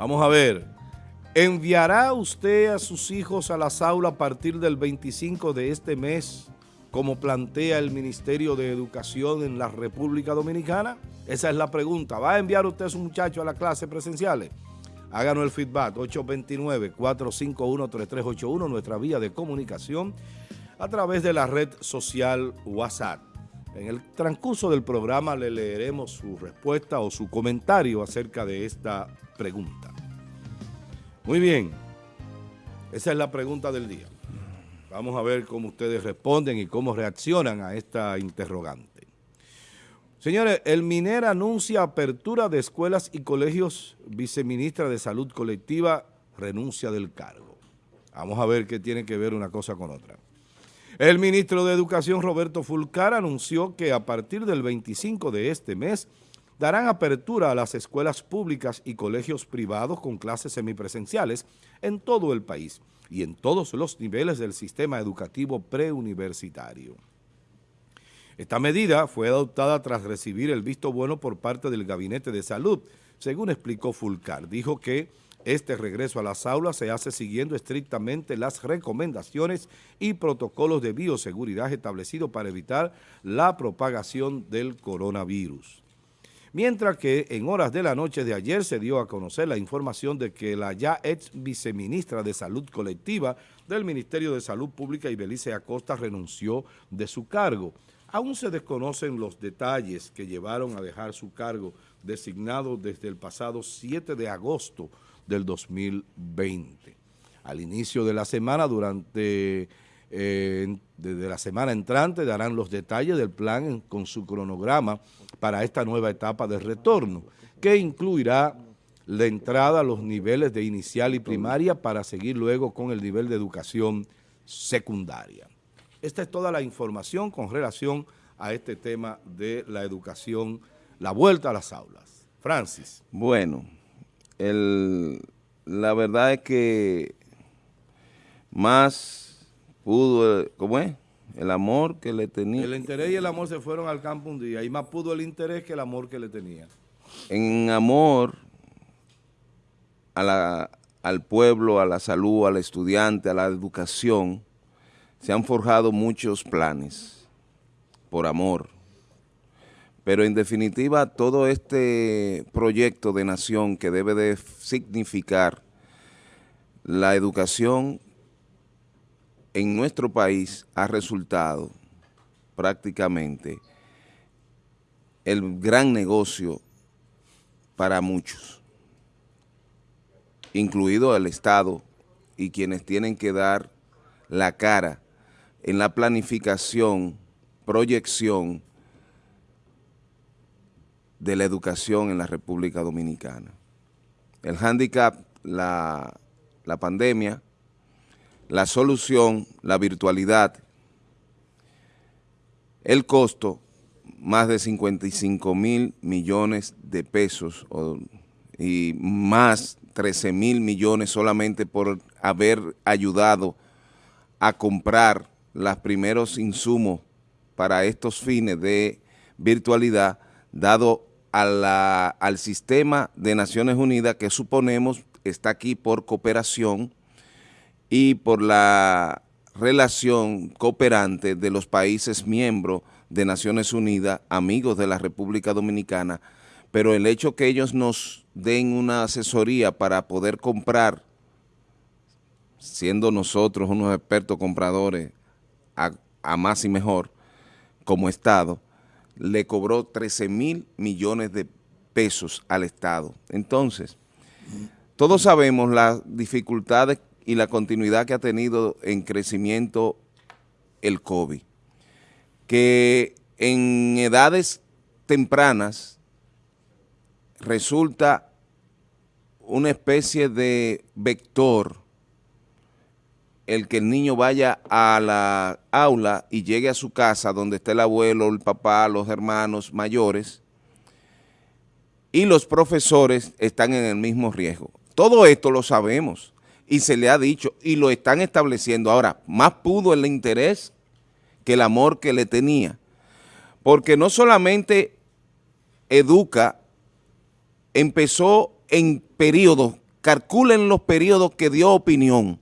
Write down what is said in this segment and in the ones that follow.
Vamos a ver. ¿Enviará usted a sus hijos a las aulas a partir del 25 de este mes, como plantea el Ministerio de Educación en la República Dominicana? Esa es la pregunta. ¿Va a enviar usted a su muchacho a las clases presenciales? Háganos el feedback, 829-451-3381, nuestra vía de comunicación, a través de la red social WhatsApp. En el transcurso del programa le leeremos su respuesta o su comentario acerca de esta pregunta. Muy bien, esa es la pregunta del día. Vamos a ver cómo ustedes responden y cómo reaccionan a esta interrogante. Señores, el MINER anuncia apertura de escuelas y colegios. Viceministra de Salud Colectiva renuncia del cargo. Vamos a ver qué tiene que ver una cosa con otra. El ministro de Educación, Roberto Fulcar, anunció que a partir del 25 de este mes darán apertura a las escuelas públicas y colegios privados con clases semipresenciales en todo el país y en todos los niveles del sistema educativo preuniversitario. Esta medida fue adoptada tras recibir el visto bueno por parte del Gabinete de Salud, según explicó Fulcar. Dijo que este regreso a las aulas se hace siguiendo estrictamente las recomendaciones y protocolos de bioseguridad establecidos para evitar la propagación del coronavirus mientras que en horas de la noche de ayer se dio a conocer la información de que la ya ex viceministra de Salud Colectiva del Ministerio de Salud Pública, Ibelice Acosta, renunció de su cargo. Aún se desconocen los detalles que llevaron a dejar su cargo designado desde el pasado 7 de agosto del 2020. Al inicio de la semana, durante eh, desde la semana entrante darán los detalles del plan con su cronograma para esta nueva etapa de retorno, que incluirá la entrada a los niveles de inicial y primaria para seguir luego con el nivel de educación secundaria. Esta es toda la información con relación a este tema de la educación, la vuelta a las aulas. Francis. Bueno, la verdad es que más pudo, ¿cómo es? El amor que le tenía. El interés y el amor se fueron al campo un día y más pudo el interés que el amor que le tenía. En amor al pueblo, a la salud, al estudiante, a la educación, se han forjado muchos planes por amor. Pero en definitiva, todo este proyecto de nación que debe de significar la educación en nuestro país ha resultado prácticamente el gran negocio para muchos, incluido el Estado y quienes tienen que dar la cara en la planificación, proyección de la educación en la República Dominicana. El handicap, la, la pandemia, la solución, la virtualidad, el costo, más de 55 mil millones de pesos y más 13 mil millones solamente por haber ayudado a comprar los primeros insumos para estos fines de virtualidad, dado al sistema de Naciones Unidas que suponemos está aquí por cooperación y por la relación cooperante de los países miembros de Naciones Unidas, amigos de la República Dominicana, pero el hecho que ellos nos den una asesoría para poder comprar, siendo nosotros unos expertos compradores a, más y mejor, como Estado, le cobró 13 mil millones de pesos al Estado. Entonces, todos sabemos las dificultades y la continuidad que ha tenido en crecimiento el COVID, que en edades tempranas resulta una especie de vector el que el niño vaya a la aula y llegue a su casa donde está el abuelo, el papá, los hermanos mayores y los profesores están en el mismo riesgo. Todo esto lo sabemos y se le ha dicho y lo están estableciendo. Ahora, más pudo el interés que el amor que le tenía, porque no solamente educa, empezó en periodos calculen los periodos que dio opinión,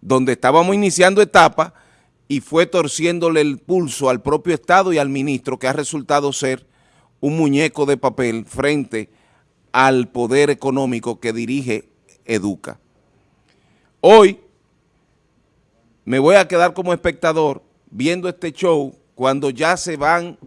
donde estábamos iniciando etapa y fue torciéndole el pulso al propio Estado y al ministro, que ha resultado ser un muñeco de papel frente al poder económico que dirige Educa. Hoy me voy a quedar como espectador viendo este show cuando ya se van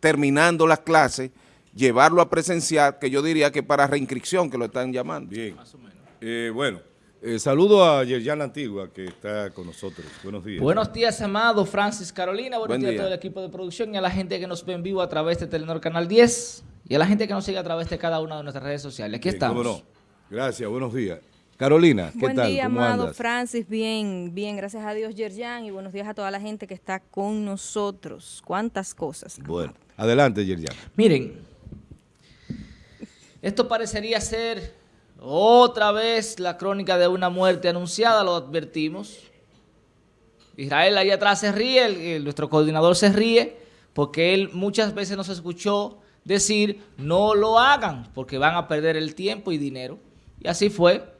terminando las clases, llevarlo a presenciar, que yo diría que para reinscripción, que lo están llamando. Bien. Más o menos. Eh, bueno, eh, saludo a Yerjan Antigua, que está con nosotros. Buenos días. Buenos días, amado Francis Carolina. Buenos días a todo el equipo de producción y a la gente que nos ve en vivo a través de Telenor Canal 10 y a la gente que nos sigue a través de cada una de nuestras redes sociales. Aquí estamos. Gracias, buenos días. Carolina, ¿qué Buen tal? día, amado Francis. Bien, bien, gracias a Dios, Yerjan, y buenos días a toda la gente que está con nosotros. ¿Cuántas cosas? Bueno, adelante, Yerjan. Miren, esto parecería ser otra vez la crónica de una muerte anunciada, lo advertimos. Israel ahí atrás se ríe, nuestro coordinador se ríe, porque él muchas veces nos escuchó decir, no lo hagan, porque van a perder el tiempo y dinero. Y así fue.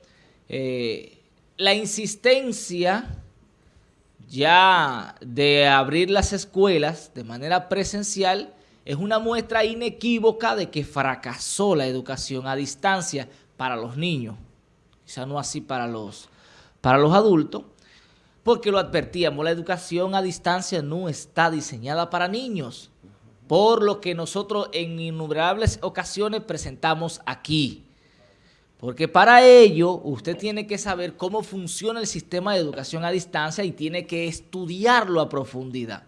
Eh, la insistencia ya de abrir las escuelas de manera presencial es una muestra inequívoca de que fracasó la educación a distancia para los niños, quizá no así para los, para los adultos, porque lo advertíamos, la educación a distancia no está diseñada para niños, por lo que nosotros en innumerables ocasiones presentamos aquí. Porque para ello usted tiene que saber cómo funciona el sistema de educación a distancia y tiene que estudiarlo a profundidad.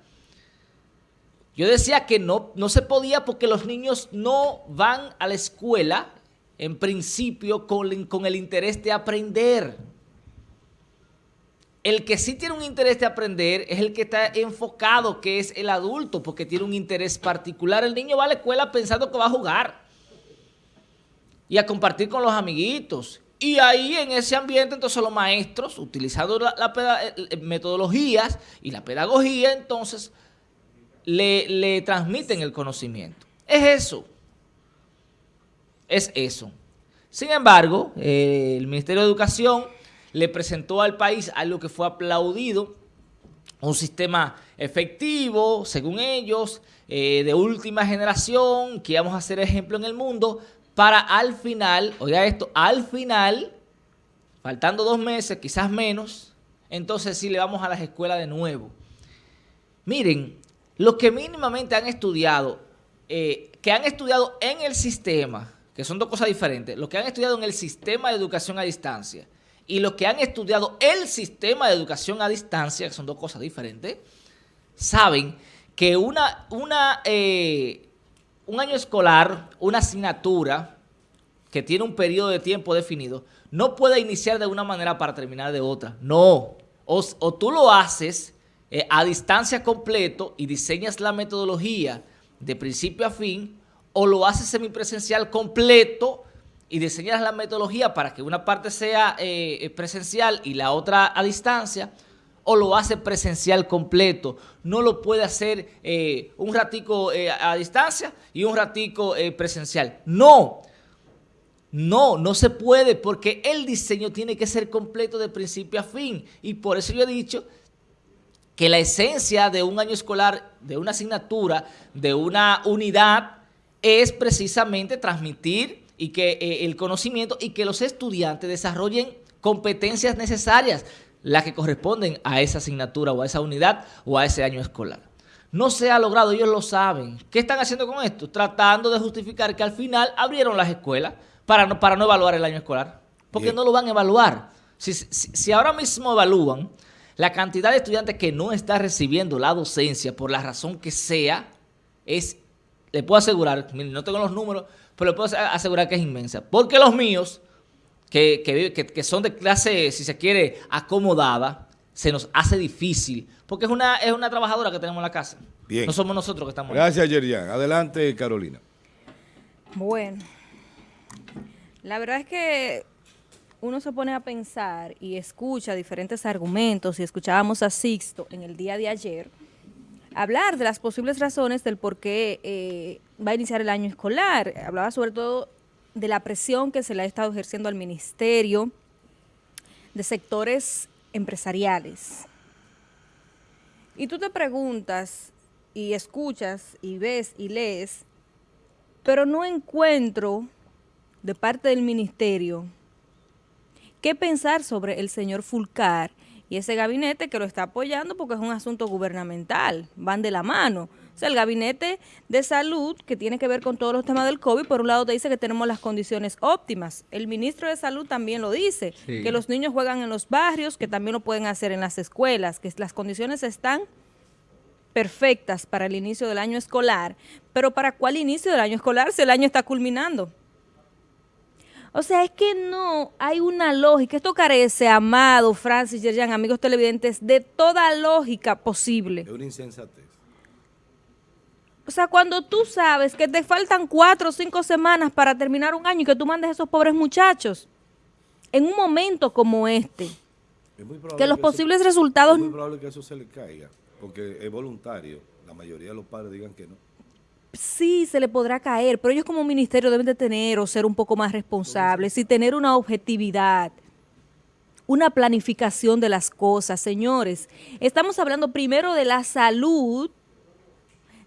Yo decía que no, no se podía porque los niños no van a la escuela, en principio, con, con el interés de aprender. El que sí tiene un interés de aprender es el que está enfocado, que es el adulto, porque tiene un interés particular. El niño va a la escuela pensando que va a jugar y a compartir con los amiguitos. Y ahí en ese ambiente entonces los maestros, utilizando la, eh, eh, metodologías y la pedagogía, entonces le, transmiten el conocimiento. Es eso. Es eso. Sin embargo, eh, el Ministerio de Educación le presentó al país algo que fue aplaudido, un sistema efectivo, según ellos, de última generación, que íbamos a ser ejemplo en el mundo, para al final, oiga esto, al final, faltando dos meses, quizás menos, entonces sí le vamos a las escuelas de nuevo. Miren, los que mínimamente han estudiado, eh, que han estudiado en el sistema, que son dos cosas diferentes, los que han estudiado en el sistema de educación a distancia y los que han estudiado el sistema de educación a distancia, que son dos cosas diferentes, saben que una, una eh, un año escolar, una asignatura que tiene un periodo de tiempo definido, no puede iniciar de una manera para terminar de otra. No. O, tú lo haces eh, a distancia completo y diseñas la metodología de principio a fin, o lo haces semipresencial completo y diseñas la metodología para que una parte sea eh, presencial y la otra a distancia, o lo hace presencial completo. No lo puede hacer eh, un ratico eh, a distancia y un ratico eh, presencial. No, no, no se puede porque el diseño tiene que ser completo de principio a fin. Y por eso yo he dicho que la esencia de un año escolar, de una asignatura, de una unidad, es precisamente transmitir y que el conocimiento y que los estudiantes desarrollen competencias necesarias las que corresponden a esa asignatura o a esa unidad o a ese año escolar. No se ha logrado, ellos lo saben. ¿Qué están haciendo con esto? Tratando de justificar que al final abrieron las escuelas para no, para no evaluar el año escolar. Porque no lo van a evaluar. Si, si, ahora mismo evalúan la cantidad de estudiantes que no está recibiendo la docencia por la razón que sea, es, le puedo asegurar, no tengo los números, pero le puedo asegurar que es inmensa. Porque los míos que, que, son de clase, si se quiere, acomodada, se nos hace difícil, porque es una, es una trabajadora que tenemos en la casa. Bien. No somos nosotros que estamos Gracias, Yerian. Adelante, Carolina. Bueno, la verdad es que uno se pone a pensar y escucha diferentes argumentos, y escuchábamos a Sixto en el día de ayer, hablar de las posibles razones del por qué eh, va a iniciar el año escolar. Hablaba sobre todo de la presión que se le ha estado ejerciendo al ministerio, de sectores empresariales. Y tú te preguntas y escuchas y ves y lees, pero no encuentro de parte del ministerio qué pensar sobre el señor Fulcar y ese gabinete que lo está apoyando porque es un asunto gubernamental, van de la mano. O sea, el gabinete de salud que tiene que ver con todos los temas del COVID, por un lado te dice que tenemos las condiciones óptimas. El ministro de salud también lo dice, que los niños juegan en los barrios, que también lo pueden hacer en las escuelas, que las condiciones están perfectas para el inicio del año escolar. Pero ¿para cuál inicio del año escolar si el año está culminando? O sea, es que no hay una lógica. Esto carece, Amado, Francis, Yerjan, amigos televidentes, de toda lógica posible. Es una insensatez. O sea, cuando tú sabes que te faltan cuatro o cinco semanas para terminar un año y que tú mandes a esos pobres muchachos en un momento como este, que los posibles resultados... Es muy probable que eso se le caiga, porque es voluntario. La mayoría de los padres digan que no. Sí, se le podrá caer, pero ellos como ministerio deben de tener o ser un poco más responsables y tener una objetividad una planificación de las cosas. Señores, estamos hablando primero de la salud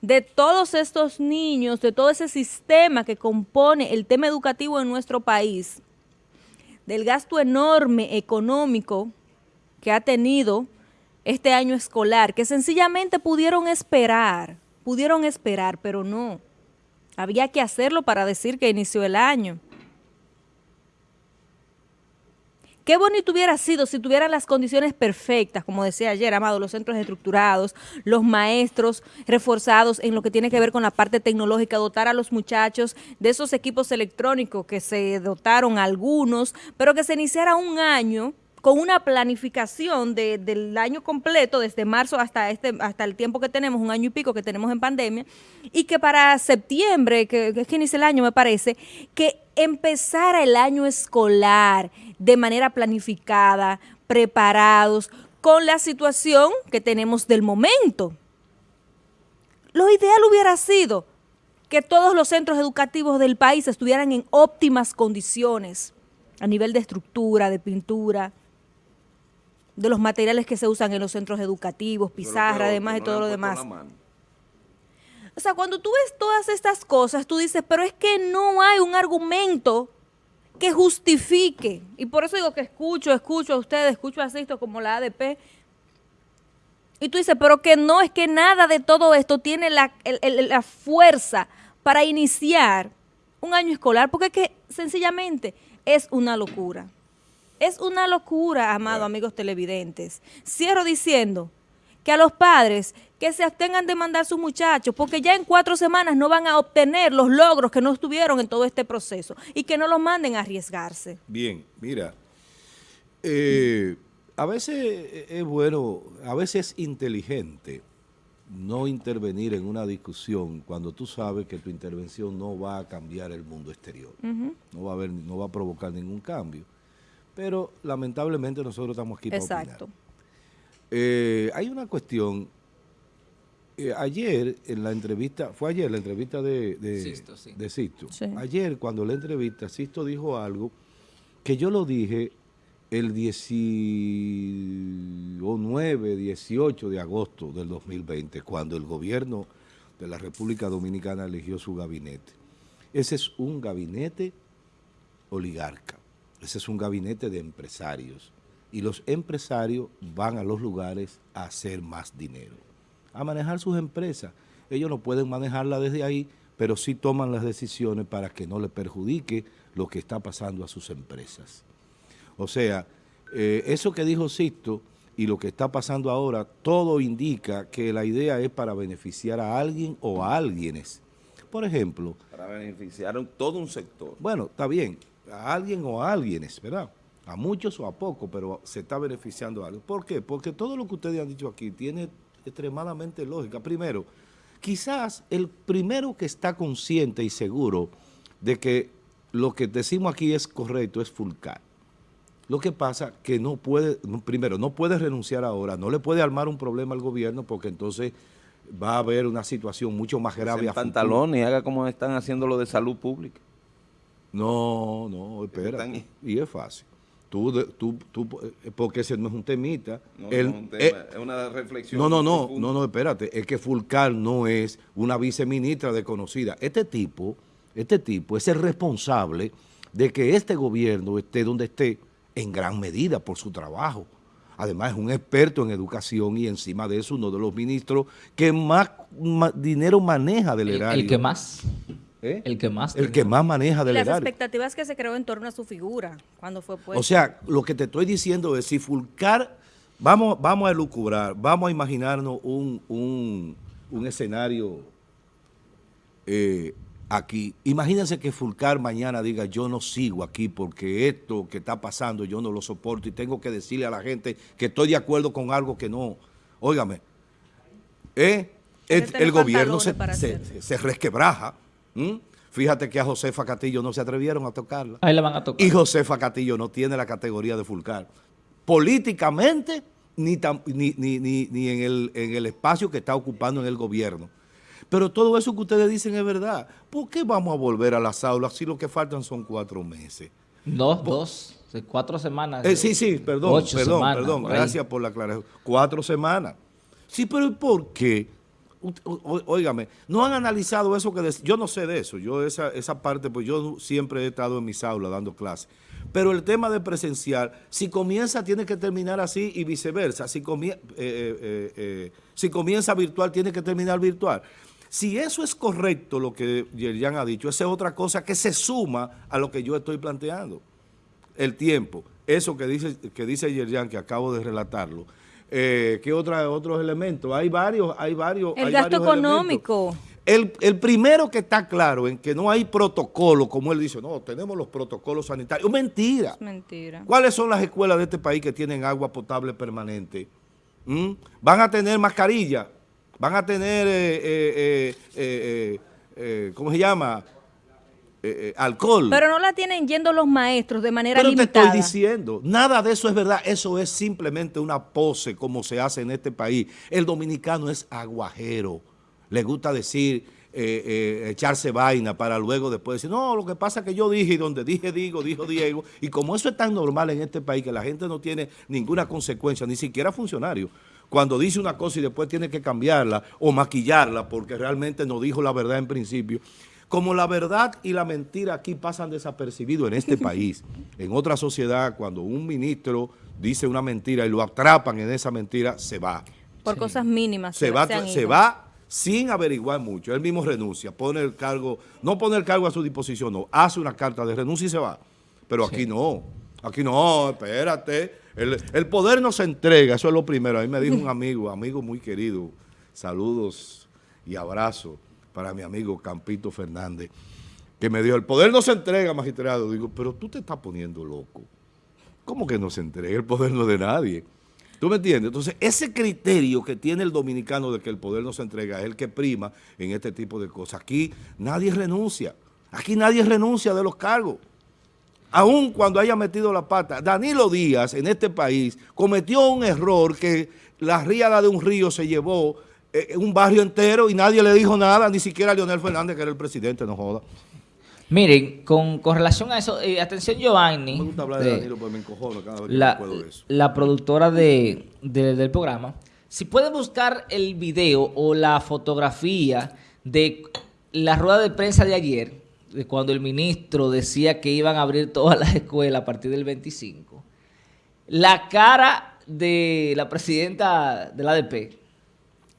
de todos estos niños, de todo ese sistema que compone el tema educativo en nuestro país, del gasto enorme económico que ha tenido este año escolar, que sencillamente pudieron esperar, pudieron esperar, pero no. Había que hacerlo para decir que inició el año. Qué bonito hubiera sido si tuvieran las condiciones perfectas, como decía ayer, Amado, los centros estructurados, los maestros reforzados en lo que tiene que ver con la parte tecnológica, dotar a los muchachos de esos equipos electrónicos que se dotaron algunos, pero que se iniciara un año con una planificación del año completo, desde marzo hasta este hasta el tiempo que tenemos, un año y pico que tenemos en pandemia, y que para septiembre, que, que es que inicia el año me parece, que empezara el año escolar de manera planificada, preparados, con la situación que tenemos del momento. Lo ideal hubiera sido que todos los centros educativos del país estuvieran en óptimas condiciones a nivel de estructura, de pintura, de los materiales que se usan en los centros educativos, pizarra, además y todo lo demás. O sea, cuando tú ves todas estas cosas, tú dices, pero es que no hay un argumento que justifique. Y por eso digo que escucho, escucho a ustedes, escucho a esto como la ADP. Y tú dices, pero que no, es que nada de todo esto tiene la, la fuerza para iniciar un año escolar, porque es que sencillamente es una locura. Es una locura, amado amigos televidentes. Cierro diciendo que a los padres que se abstengan de mandar a sus muchachos, porque ya en cuatro semanas no van a obtener los logros que no estuvieron en todo este proceso y que no los manden a arriesgarse. Bien, mira, eh, a veces es bueno, a veces es inteligente no intervenir en una discusión cuando tú sabes que tu intervención no va a cambiar el mundo exterior, no va a haber, no va a provocar ningún cambio. Pero lamentablemente nosotros estamos aquí para Exacto. Eh, hay una cuestión, eh, ayer en la entrevista, fue ayer la entrevista de, de Sisto, ayer cuando la entrevista, Sisto dijo algo que yo lo dije el 19, 18 de agosto del 2020, cuando el gobierno de la República Dominicana eligió su gabinete. Ese es un gabinete oligarca, ese es un gabinete de empresarios y los empresarios van a los lugares a hacer más dinero, a manejar sus empresas. Ellos no pueden manejarla desde ahí, pero sí toman las decisiones para que no le perjudique lo que está pasando a sus empresas. O sea, eh, eso que dijo Sisto y lo que está pasando ahora, todo indica que la idea es para beneficiar a alguien o a alguienes. Por ejemplo... Para beneficiar a todo un sector. Bueno, está bien, a alguien o a alguienes, ¿verdad? a muchos o a pocos, pero se está beneficiando algo. ¿Por qué? Porque todo lo que ustedes han dicho aquí tiene extremadamente lógica. Primero, quizás el primero que está consciente y seguro de que lo que decimos aquí es correcto es Fulcar. Lo que pasa que no puede, primero, no puede renunciar ahora, no le puede armar un problema al gobierno porque entonces va a haber una situación mucho más grave. En pantalones y haga como están haciendo lo de salud pública. No, no, espera. Y es fácil. Tú, tú, tú, eh, porque ese no es un temita. No, es un tema, eh, es una reflexión. No, no, no, no, no, espérate. Es que Fulcar no es una viceministra desconocida. Este tipo, este tipo es el responsable de que este gobierno esté donde esté en gran medida por su trabajo. Además es un experto en educación y encima de eso uno de los ministros que más, dinero maneja del erario. El que más. ¿Eh? El que más. El que más maneja del Las Las expectativas que se creó en torno a su figura cuando fue puesto. O sea, lo que te estoy diciendo es si Fulcar, vamos, vamos a elucubrar, vamos a imaginarnos un, un, escenario eh, aquí. Imagínense que Fulcar mañana diga yo no sigo aquí porque esto que está pasando yo no lo soporto y tengo que decirle a la gente que estoy de acuerdo con algo que no. Óigame, eh, el, gobierno se, se resquebraja ¿Mm? Fíjate que a Josefa Castillo no se atrevieron a tocarla. Ahí la van a tocar. Y Josefa Castillo no tiene la categoría de Fulcar. Políticamente, ni, ni, en, el, en el espacio que está ocupando en el gobierno. Pero todo eso que ustedes dicen es verdad. ¿Por qué vamos a volver a las aulas si lo que faltan son cuatro meses? Dos, dos, cuatro semanas. Eh, sí, sí, perdón, perdón, perdón. Gracias por la aclaración. Cuatro semanas. Sí, pero ¿por qué? Óigame, no han analizado eso que... Yo no sé de eso, yo esa, esa parte, pues yo siempre he estado en mis aulas dando clases. Pero el tema de presencial, si comienza tiene que terminar así y viceversa. Si, eh, eh, eh, si comienza virtual tiene que terminar virtual. Si eso es correcto lo que Yerian ha dicho, esa es otra cosa que se suma a lo que yo estoy planteando. El tiempo, eso que dice, que dice Yerian, que acabo de relatarlo, eh, ¿Qué otra, otros elementos? Hay varios, hay varios. El gasto económico. El, primero que está claro en que no hay protocolo, como él dice, no, tenemos los protocolos sanitarios. Mentira. mentira. ¿Cuáles son las escuelas de este país que tienen agua potable permanente? ¿Mm? Van a tener mascarilla, van a tener, eh, eh, ¿cómo se llama? Eh, eh, alcohol. Pero no la tienen yendo los maestros de manera Pero limitada. te estoy diciendo, nada de eso es verdad. Eso es simplemente una pose como se hace en este país. El dominicano es aguajero. Le gusta decir, eh, echarse vaina para luego después decir, no, lo que pasa es que yo dije y donde dije digo, dijo Diego. Y como eso es tan normal en este país que la gente no tiene ninguna consecuencia, ni siquiera funcionario cuando dice una cosa y después tiene que cambiarla o maquillarla porque realmente no dijo la verdad en principio. Como la verdad y la mentira aquí pasan desapercibidos en este país, en otra sociedad, cuando un ministro dice una mentira y lo atrapan en esa mentira, se va. Por cosas mínimas. Se, va, se va sin averiguar mucho. Él mismo renuncia, pone el cargo, no pone el cargo a su disposición, no, hace una carta de renuncia y se va. Pero aquí no, aquí no, espérate. El, el poder no se entrega, eso es lo primero. A mí me dijo un amigo, amigo muy querido, saludos y abrazos para mi amigo Campito Fernández, que me dijo, el poder no se entrega, magistrado. Digo, pero tú te estás poniendo loco. ¿Cómo que no se entrega? El poder no es de nadie. ¿Tú me entiendes? Entonces, ese criterio que tiene el dominicano de que el poder no se entrega es el que prima en este tipo de cosas. Aquí nadie renuncia. Aquí nadie renuncia de los cargos. Aún cuando haya metido la pata. Danilo Díaz en este país cometió un error que la ríada de un río se llevó eh, un barrio entero y nadie le dijo nada, ni siquiera a Leonel Fernández, que era el presidente, no joda. Miren, con, relación a eso, eh, atención Giovanni, me gusta hablar de, Danilo, me encojono cada vez que la, eso. la productora de, del programa, si puede buscar el video o la fotografía de la rueda de prensa de ayer, de cuando el ministro decía que iban a abrir todas las escuelas a partir del 25, la cara de la presidenta de la ADP,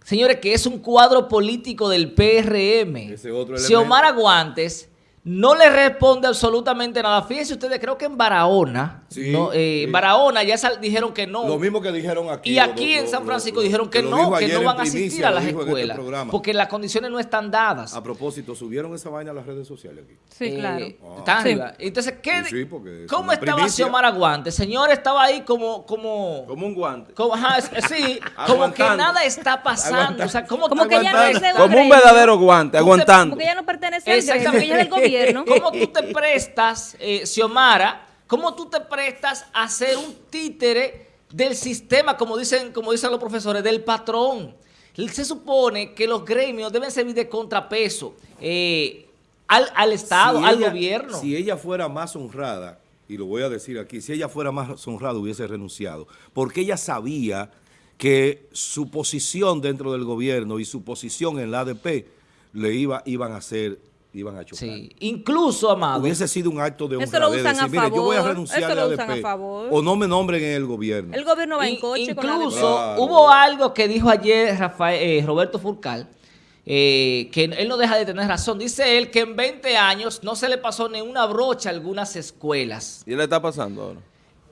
Señores, que es un cuadro político del PRM. Ese otro Xiomara Aguantes no le responde absolutamente nada. Fíjense ustedes, creo que en Barahona, eh, Barahona ya dijeron que no. Lo mismo que dijeron aquí. Y aquí en San Francisco dijeron que no, que no van a asistir a las este escuelas. porque las condiciones no están dadas. A propósito, subieron esa vaina a las redes sociales aquí. Sí, eh, claro. Están arriba. Entonces, ¿qué, ¿cómo estaba Xiomara Guante? Señor, estaba ahí como... Como, como un guante. Como, sí, como que nada está pasando. O sea, como, como que ya no es Como un verdadero guante, aguantando. Porque ya no pertenece a ella del gobierno. ¿Cómo tú te prestas, eh, Xiomara, cómo tú te prestas a ser un títere del sistema, como dicen, como dicen los profesores, del patrón? Se supone que los gremios deben servir de contrapeso. Eh, al, al Estado, Si al ella- gobierno. Si ella fuera más honrada, y lo voy a decir aquí, si ella fuera más honrada hubiese renunciado, porque ella sabía que su posición dentro del gobierno y su posición en la ADP le iba, iban a hacer, iban a chocar. Sí. Incluso, Amado, Hubiese sido un acto de Eso lo honradez, usan a decir, mire, yo voy a favor, renunciar eso a la lo usan a favor. o no me nombren en el gobierno. El gobierno va en coche con la Incluso Claro. hubo algo que dijo ayer Rafael, eh, Roberto Furcal, eh, que él no deja de tener razón. Dice él que en 20 años no se le pasó ni una brocha a algunas escuelas. ¿Y le está pasando ahora?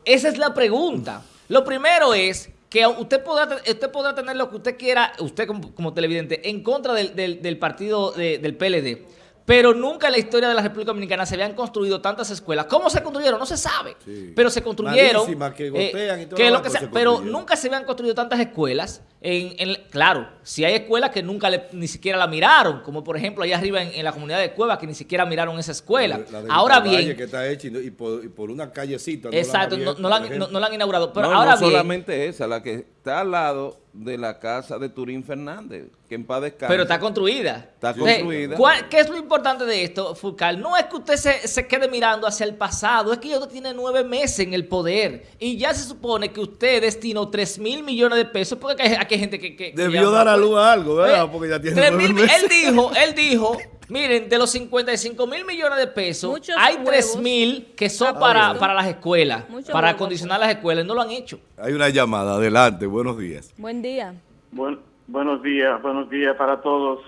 Esa es la pregunta. Lo primero es que usted podrá, te- usted podrá tener lo que usted quiera, usted como, como televidente, en contra del, del- del partido de- del PLD. Pero nunca en la historia de la República Dominicana se habían construido tantas escuelas. ¿Cómo se construyeron? No se sabe. Sí. Pero se construyeron. Malísimas, que todo que lo que pero se nunca se habían construido tantas escuelas. En, en- claro, si hay escuelas que nunca le- ni siquiera la miraron, como por ejemplo allá arriba en, en la comunidad de Cueva, que ni siquiera miraron esa escuela. La de Ahora Valle bien, que está hecha y, por, y por una callecita. no la han exacto, no, la, han- ejemplo. no- no la han inaugurado. Pero no, ahora no bien, solamente esa, la que está al lado de la casa de Turín Fernández, que en paz descanse. Pero está construida. Está construida. ¿cuál- ¿Qué es lo importante de esto, Fulcal? No es que usted se, se quede mirando hacia el pasado, es que ya usted tiene nueve meses en el poder y ya se supone que usted destinó 3 mil millones de pesos, porque aquí hay gente que... Debió dar a luz a algo, ¿verdad? Porque ya tiene 3 nueve mil- meses. Él dijo, él dijo, miren, de los 55 mil millones de pesos, Muchos hay huevos. 3 mil que son Ah, para, para las escuelas, Muchos para huevos, acondicionar las escuelas, y no lo han hecho. Hay una llamada, adelante, buenos días. Buen día. Buen- buenos días, buenos días para todos.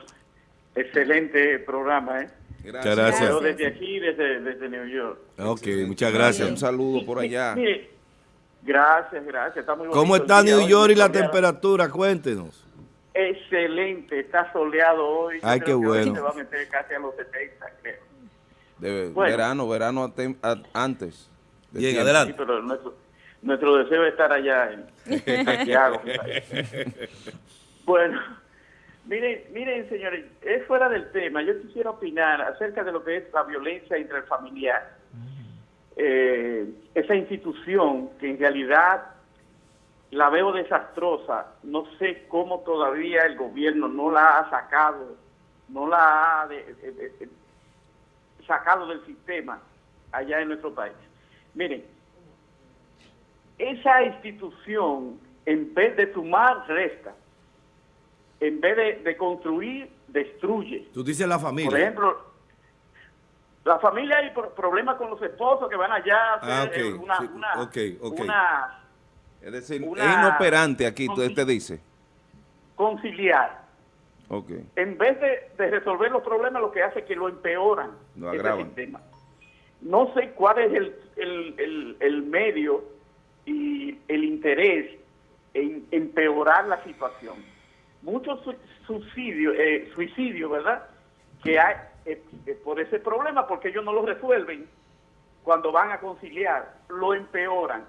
Excelente programa, ¿eh? Muchas gracias. Yo desde aquí, desde, desde New York. Ok, muchas Un gracias. saludo por allá. Mire, gracias, gracias. Está muy ¿Cómo está New hoy, York y la temperatura? Cuéntenos. Excelente, está soleado hoy. Ay, qué bueno. Se va a meter casi a los 70, creo. De Bueno. verano, verano a- antes. de Bien. Sí, adelante. pero nuestro, nuestro deseo es estar allá en Santiago. bueno, miren, miren, señores, es fuera del tema. Yo quisiera opinar acerca de lo que es la violencia intrafamiliar. Eh, esa institución que en realidad la veo desastrosa. No sé cómo todavía el gobierno no la ha sacado, no la ha de- de- de- de- sacado del sistema allá en nuestro país. Miren, esa institución, en vez de sumar, resta. En vez de, de construir, destruye. Tú dices la familia. Por ejemplo, la familia hay pro- problemas con los esposos que van allá a hacer Ah, ok, eh, una, sí, una, una Es decir, Una- es inoperante aquí, tú te dice. conciliar. Ok. En vez de, de resolver los problemas, lo que hace es que lo empeoran. Lo agravan. sistema. No sé cuál es el, el, el- el medio y el interés en empeorar la situación. Muchos su- suicidios, eh, suicidios, ¿verdad? Que hay eh, eh, por ese problema, porque ellos no lo resuelven cuando van a conciliar, lo empeoran.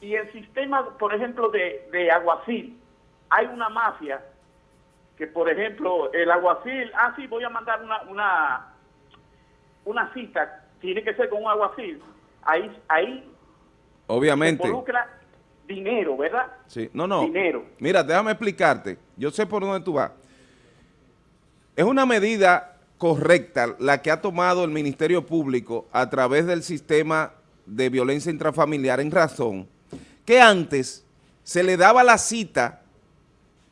Y el sistema, por ejemplo, de, de aguacil, hay una mafia que, por ejemplo, el aguacil, ah, sí, voy a mandar una, una, una cita, tiene que ser con un aguacil. Ahí, ahí se Obviamente. involucra dinero, ¿verdad? Sí. No, no. Dinero. Mira, déjame explicarte. Yo sé por dónde tú vas. Es una medida correcta la que ha tomado el Ministerio Público a través del sistema de violencia intrafamiliar en razón que antes se le daba la cita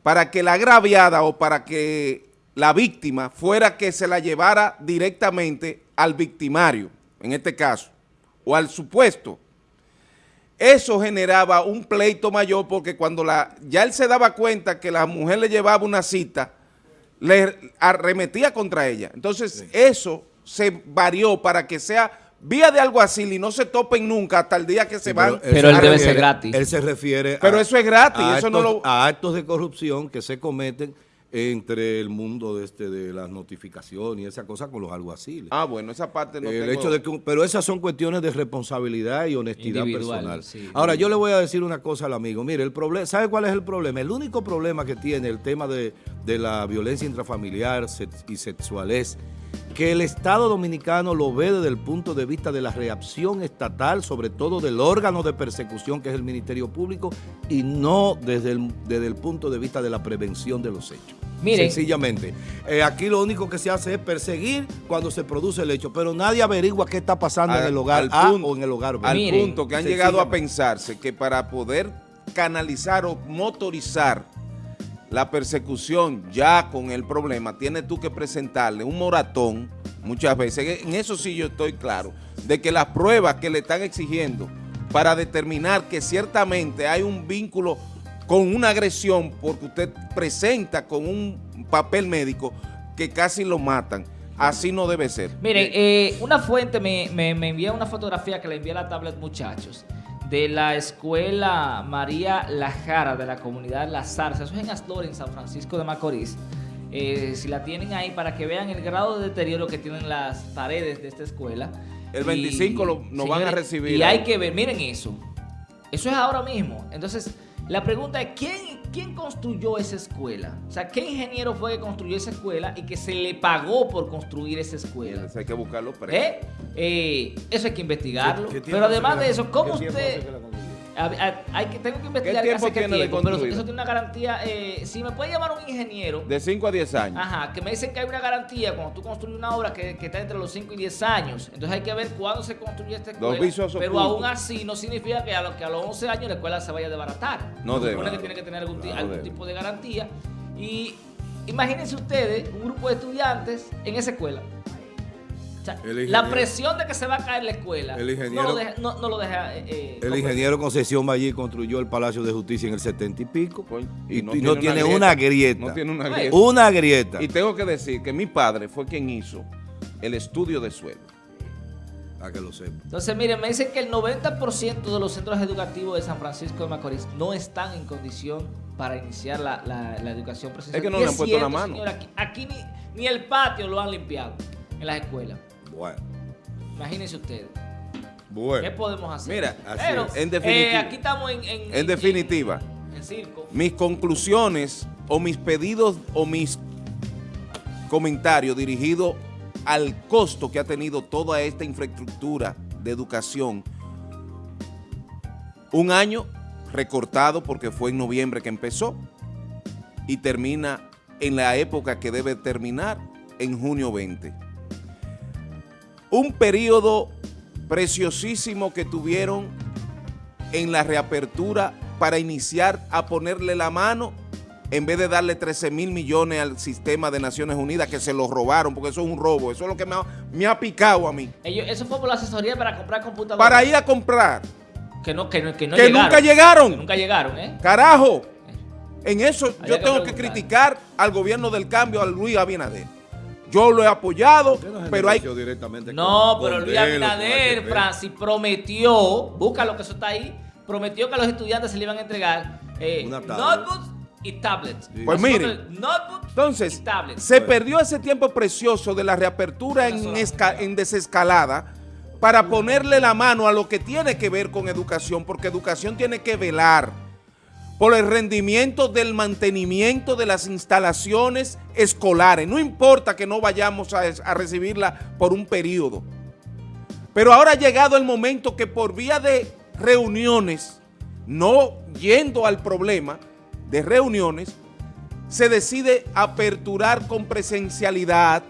para que la agraviada o para que la víctima fuera que se la llevara directamente al victimario, en este caso, o al supuesto. Eso generaba un pleito mayor porque cuando la ya él se daba cuenta que la mujer le llevaba una cita, le arremetía contra ella. Entonces eso se varió para que sea vía de alguacil y no se topen nunca hasta el día que se van. Pero él a debe ser gratis. Él se refiere Pero eso es gratis, a eso no actos- lo- a actos de corrupción que se cometen entre el mundo de este de las notificaciones y esa cosa con los alguaciles. Ah, bueno, esa parte no el tengo- hecho de que, pero esas son cuestiones de responsabilidad y honestidad Individual, personal. sí, Ahora, yo le voy a decir una cosa al amigo. Mire, el problema, ¿sabe cuál es el problema? El único problema que tiene el tema de, de la violencia intrafamiliar y sexual es que el Estado Dominicano lo ve desde el punto de vista de la reacción estatal, sobre todo del órgano de persecución que es el Ministerio Público, y no desde el, desde el punto de vista de la prevención de los hechos. Miren. Sencillamente. Eh, aquí lo único que se hace es perseguir cuando se produce el hecho, pero nadie averigua qué está pasando Al- en el hogar al A punto- o en el hogar B. Al Miren, punto que han llegado a pensarse que para poder canalizar o motorizar la persecución ya con el problema, tienes tú que presentarle un moratón muchas veces. En eso sí yo estoy claro, de que las pruebas que le están exigiendo para determinar que ciertamente hay un vínculo con una agresión porque usted presenta con un papel médico que casi lo matan. Así no debe ser. Miren, eh, una fuente me, me, me envía una fotografía que le envié a la tablet, muchachos, de la escuela María Lajara de la comunidad La Zarza. Eso es en Astor, en San Francisco de Macorís. Eh, si la tienen ahí para que vean el grado de deterioro que tienen las paredes de esta escuela. El 25 lo- nos van a recibir Y hay que ver, miren eso. Eso es ahora mismo. Entonces, la pregunta es, ¿quién, ¿quién construyó esa escuela? O sea, ¿qué ingeniero fue que construyó esa escuela y que se le pagó por construir esa escuela? Entonces hay que buscarlo. ¿Eh? Eh, eso hay que investigarlo. ¿Qué tiempo Pero además de eso, ¿cómo usted... A- a- hay que, tengo que investigar tiempo hace qué tiene de tiempo, pero eso, tiene una garantía. eh, si me puede llamar un ingeniero, De 5 a 10 años. Ajá, que me dicen que hay una garantía cuando tú construyes una obra que, que está entre los 5 y 10 años. Entonces hay que ver cuándo se construye esta escuela. pero aún así no significa que a, los que a los 11 años la escuela se vaya a desbaratar. No Se debe. supone que tiene que tener algún, No algún tipo de garantía. Y imagínense ustedes un grupo de estudiantes en esa escuela. Sea, la presión de que se va a caer la escuela El no, ingeniero- lo deja, no, no lo deja... eh, eh, El ingeniero Concesión Ballí construyó el Palacio de Justicia en el 70 y pico Coño, y, y no, tiene, una grieta. No tiene una grieta. Una grieta. Y tengo que decir que mi padre fue quien hizo el estudio de suelo. Para que lo sepa. Entonces, miren, me dicen que el 90% de los centros educativos de San Francisco de Macorís no están en condición para iniciar la, la- la educación presencial. Es que no le han puesto la mano. señor, aquí aquí ni, ni el patio lo han limpiado en las escuelas. Bueno, Imagínense ustedes. ¿Qué bueno. podemos hacer? Mira, así Pero, es. En definitiva. eh, aquí estamos en... En, En definitiva. En, en circo. Mis conclusiones o mis pedidos o mis comentarios dirigidos al costo que ha tenido toda esta infraestructura de educación. Un año recortado porque fue en noviembre que empezó y termina en la época que debe terminar, en junio 20. Un periodo preciosísimo que tuvieron en la reapertura para iniciar a ponerle la mano en vez de darle 13 mil millones al sistema de Naciones Unidas que se los robaron, porque eso es un robo, eso es lo que me ha, me ha picado a mí. Ellos, eso fue por la asesoría para comprar computadoras. Para ir a comprar, Que, no, que, no, que, no que llegaron. nunca llegaron, Que nunca llegaron, ¿eh? carajo. En eso Había yo tengo que criticar al gobierno del cambio, a Luis Abinader. Yo lo he apoyado, pero hay... directamente No, pero Luis Abinader. Francis, prometió, búscalo que eso está ahí, prometió que a los estudiantes se le iban a entregar eh, notebooks y tablets. Sí. Pues mire, Entonces, y tablets. se perdió ese tiempo precioso de la reapertura en desescalada para ponerle la mano a lo que tiene que ver con educación, porque educación tiene que velar por el rendimiento del mantenimiento de las instalaciones escolares. No importa que no vayamos a, a recibirla por un periodo. Pero ahora ha llegado el momento que por vía de reuniones, no yendo al problema de reuniones, se decide aperturar con presencialidad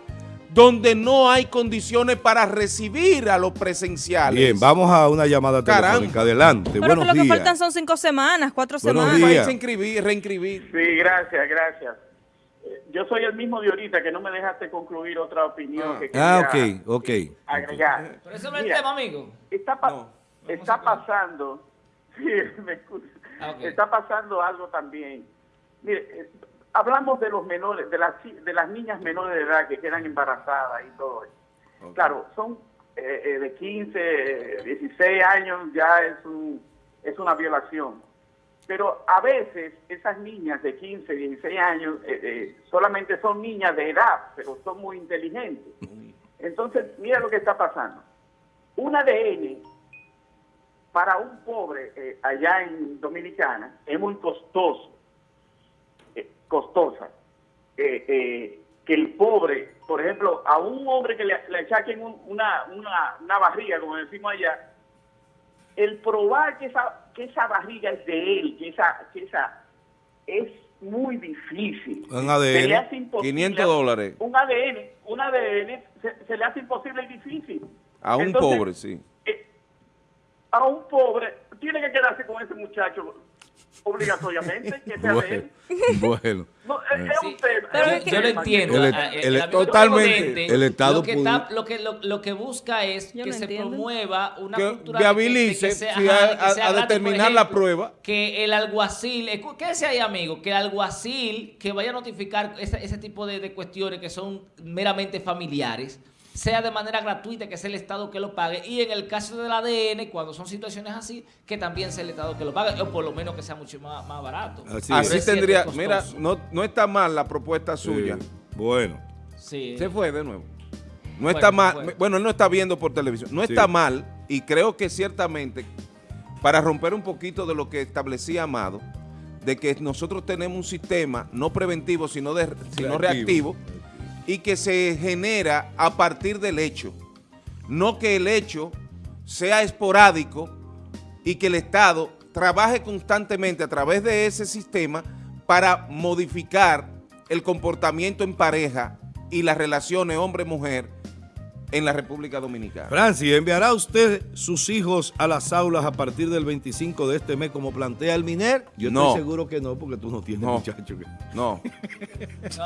donde no hay condiciones para recibir a los presenciales. Bien, vamos a una llamada Caramba. telefónica. Adelante. Pero Buenos que lo que días. faltan son cinco semanas, cuatro Buenos semanas. días. Vais a inscribir, reinscribir. Sí, gracias, gracias. Eh, Yo soy el mismo de ahorita que no me dejaste concluir otra opinión Ah. que Ah, quería ok, ok. agregar. Pero eso no es el tema, amigo. Está, pa- No. está pasando, sí, me. Ah, ok. está pasando algo también. Mire, eh, hablamos de los menores, de las de las niñas menores de edad que quedan embarazadas y todo eso. Claro, son eh, eh, de 15, eh, 16 años ya es un es una violación. Pero a veces esas niñas de 15, 16 años eh, eh, solamente son niñas de edad, pero son muy inteligentes. Entonces, mira lo que está pasando. Un ADN para un pobre allá en Dominicana es muy costoso, eh, costosa. Eh, eh, que el pobre, por ejemplo, a un hombre que le, le achaquen un- una, una, una barriga, como decimos allá, el probar que esa, que esa barriga es de él, que esa, que esa es muy difícil. Un ADN. Se le hace imposible 500 dólares. Un ADN, un ADN se, se le hace imposible y difícil. A un Entonces, pobre, sí. eh, a un pobre, tiene que quedarse con ese muchacho obligatoriamente, que sea de Bueno, él. bueno. No, es, es un tema. Pero es es un que- Yo lo entiendo. El- Ah, el- amigo totalmente, el Estado lo que, está- lo que, lo, lo que busca es Yo que se entiendo. promueva una Que cultura viabilice, de que sea- sí, ajá, a- de que a- sea a gratis. Por determinar la prueba. Que el alguacil, escu- quédese ahí amigo, que el alguacil que vaya a notificar ese, ese tipo de, de cuestiones que son meramente familiares, sea de manera gratuita, que sea el Estado que lo pague, y en el caso del ADN, cuando son situaciones así, que también sea el Estado que lo pague, o por lo menos que sea mucho más, más barato. Así es tendría, es mira, no, no está mal la propuesta suya. Sí, Bueno. Sí. Se fue de nuevo. No Bueno, está mal, bueno. bueno, él no está viendo por televisión. No Sí. está mal y creo que ciertamente, para romper un poquito de lo que establecía Amado, de que nosotros tenemos un sistema no preventivo, sino, de, sino reactivo, y que se genera a partir del hecho. No que el hecho sea esporádico y que el Estado trabaje constantemente a través de ese sistema para modificar el comportamiento en pareja y las relaciones hombre-mujer en la República Dominicana. Francis, ¿enviará usted sus hijos a las aulas a partir del 25 de este mes como plantea el MINER? Yo No. estoy seguro que no, porque tú no tienes No. muchacho. que- No.